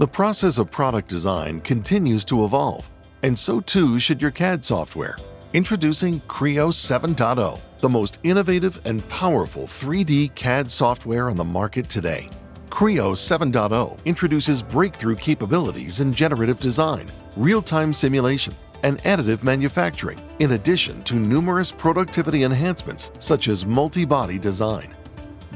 The process of product design continues to evolve, and so too should your CAD software. Introducing Creo 7.0, the most innovative and powerful 3D CAD software on the market today. Creo 7.0 introduces breakthrough capabilities in generative design, real-time simulation, and additive manufacturing, in addition to numerous productivity enhancements such as multi-body design.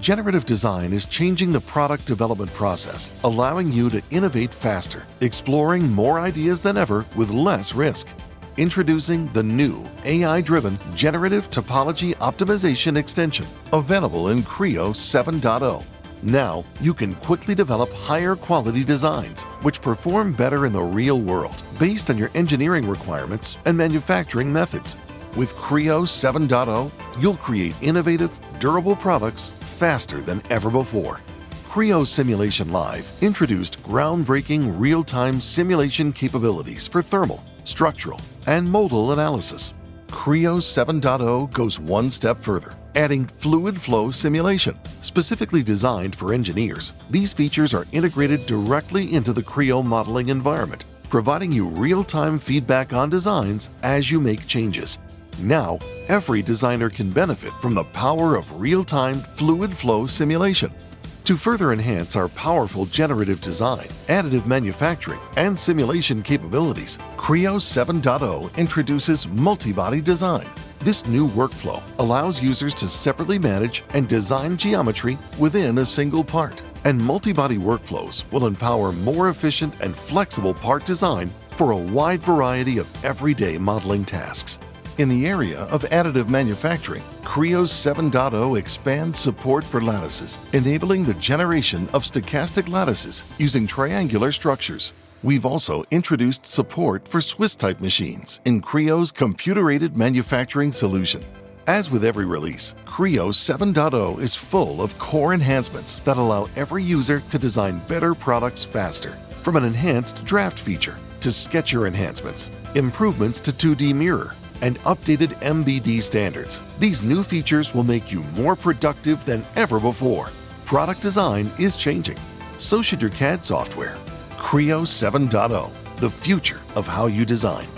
Generative design is changing the product development process, allowing you to innovate faster, exploring more ideas than ever with less risk. Introducing the new AI-driven Generative Topology Optimization extension, available in Creo 7.0. Now, you can quickly develop higher quality designs, which perform better in the real world, based on your engineering requirements and manufacturing methods. With Creo 7.0, you'll create innovative, durable products faster than ever before. Creo Simulation Live introduced groundbreaking real-time simulation capabilities for thermal, structural, and modal analysis. Creo 7.0 goes one step further, adding fluid flow simulation, specifically designed for engineers. These features are integrated directly into the Creo modeling environment, providing you real-time feedback on designs as you make changes. Now, every designer can benefit from the power of real-time fluid flow simulation. To further enhance our powerful generative design, additive manufacturing, and simulation capabilities, Creo 7.0 introduces multi-body design. This new workflow allows users to separately manage and design geometry within a single part. And multi-body workflows will empower more efficient and flexible part design for a wide variety of everyday modeling tasks. In the area of additive manufacturing, Creo 7.0 expands support for lattices, enabling the generation of stochastic lattices using triangular structures. We've also introduced support for Swiss-type machines in Creo's computer-aided manufacturing solution. As with every release, Creo 7.0 is full of core enhancements that allow every user to design better products faster. From an enhanced draft feature to sketcher enhancements, improvements to 2D mirror, and updated MBD standards. These new features will make you more productive than ever before. Product design is changing. So should your CAD software. Creo 7.0, the future of how you design.